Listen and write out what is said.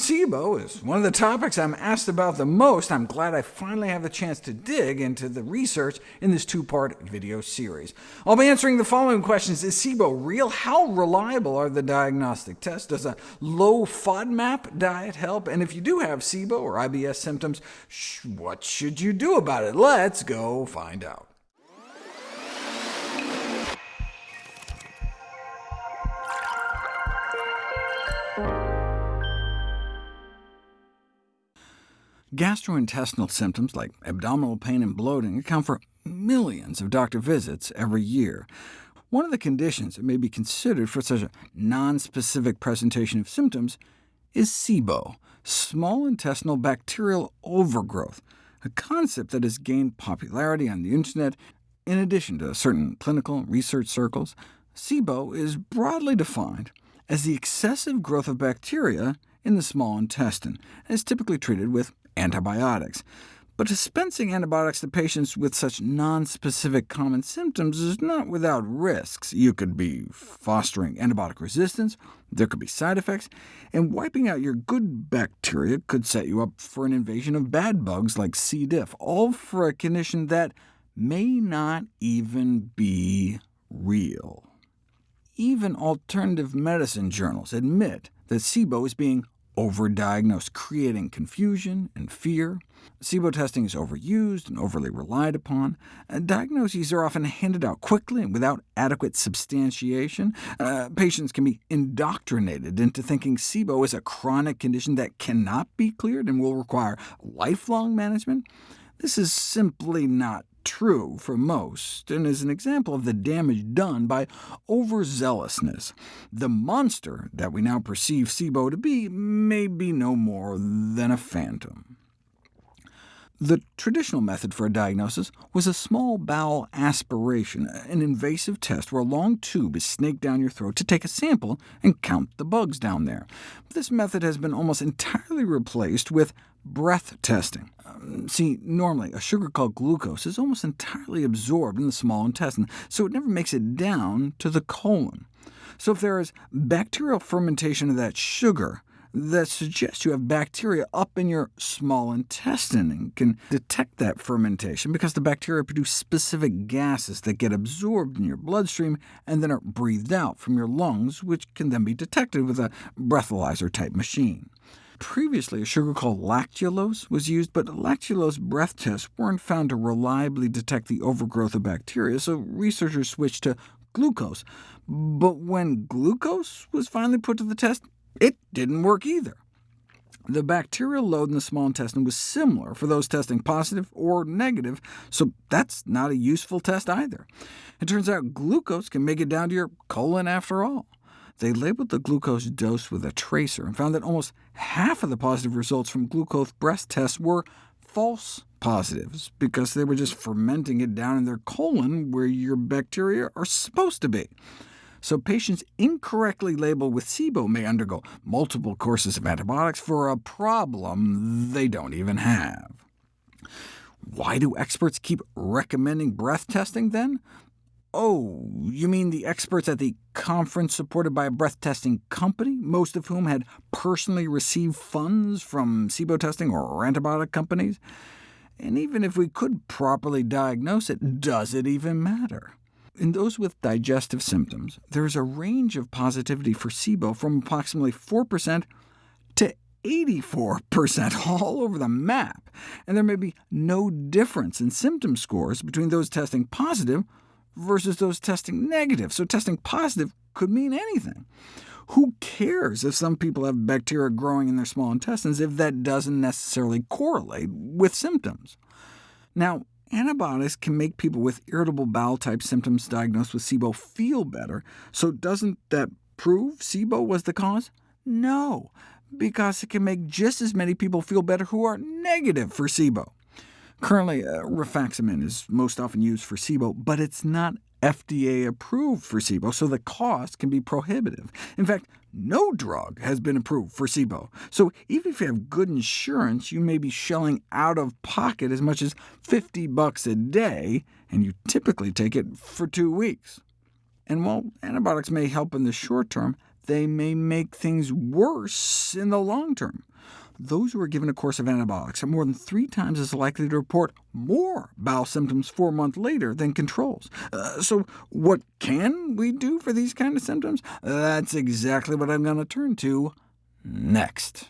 SIBO is one of the topics I'm asked about the most. I'm glad I finally have the chance to dig into the research in this two-part video series. I'll be answering the following questions. Is SIBO real? How reliable are the diagnostic tests? Does a low FODMAP diet help? And if you do have SIBO or IBS symptoms, what should you do about it? Let's go find out. Gastrointestinal symptoms like abdominal pain and bloating account for millions of doctor visits every year. One of the conditions that may be considered for such a nonspecific presentation of symptoms is SIBO, small intestinal bacterial overgrowth, a concept that has gained popularity on the Internet in addition to certain clinical research circles. SIBO is broadly defined as the excessive growth of bacteria in the small intestine, and is typically treated with antibiotics. But dispensing antibiotics to patients with such nonspecific common symptoms is not without risks. You could be fostering antibiotic resistance, there could be side effects, and wiping out your good bacteria could set you up for an invasion of bad bugs like C. diff, all for a condition that may not even be real. Even alternative medicine journals admit that SIBO is being overdiagnosed, creating confusion and fear. SIBO testing is overused and overly relied upon. Uh, diagnoses are often handed out quickly and without adequate substantiation. Uh, patients can be indoctrinated into thinking SIBO is a chronic condition that cannot be cleared and will require lifelong management. This is simply not true for most, and is an example of the damage done by overzealousness. The monster that we now perceive SIBO to be may be no more than a phantom. The traditional method for a diagnosis was a small bowel aspiration, an invasive test where a long tube is snaked down your throat to take a sample and count the bugs down there. This method has been almost entirely replaced with breath testing. See, normally a sugar called glucose is almost entirely absorbed in the small intestine, so it never makes it down to the colon. So if there is bacterial fermentation of that sugar, that suggests you have bacteria up in your small intestine and can detect that fermentation because the bacteria produce specific gases that get absorbed in your bloodstream and then are breathed out from your lungs, which can then be detected with a breathalyzer-type machine. Previously, a sugar called lactulose was used, but lactulose breath tests weren't found to reliably detect the overgrowth of bacteria, so researchers switched to glucose. But when glucose was finally put to the test, it didn't work either. The bacterial load in the small intestine was similar for those testing positive or negative, so that's not a useful test either. It turns out glucose can make it down to your colon after all. They labeled the glucose dose with a tracer and found that almost half of the positive results from glucose breath tests were false positives, because they were just fermenting it down in their colon where your bacteria are supposed to be. So patients incorrectly labeled with SIBO may undergo multiple courses of antibiotics for a problem they don't even have. Why do experts keep recommending breath testing, then? Oh, you mean the experts at the conference supported by a breath testing company, most of whom had personally received funds from SIBO testing or antibiotic companies? And even if we could properly diagnose it, does it even matter? In those with digestive symptoms, there is a range of positivity for SIBO from approximately 4% to 84% all over the map, and there may be no difference in symptom scores between those testing positive versus those testing negative, so testing positive could mean anything. Who cares if some people have bacteria growing in their small intestines if that doesn't necessarily correlate with symptoms? Now, antibiotics can make people with irritable bowel-type symptoms diagnosed with SIBO feel better, so doesn't that prove SIBO was the cause? No, because it can make just as many people feel better who are negative for SIBO. Currently, uh, rifaximin is most often used for SIBO, but it's not FDA approved for SIBO, so the cost can be prohibitive. In fact, no drug has been approved for SIBO, so even if you have good insurance, you may be shelling out of pocket as much as 50 bucks a day, and you typically take it for two weeks. And while antibiotics may help in the short term, they may make things worse in the long term. Those who are given a course of antibiotics are more than three times as likely to report more bowel symptoms four months later than controls. Uh, so what can we do for these kind of symptoms? That's exactly what I'm going to turn to next.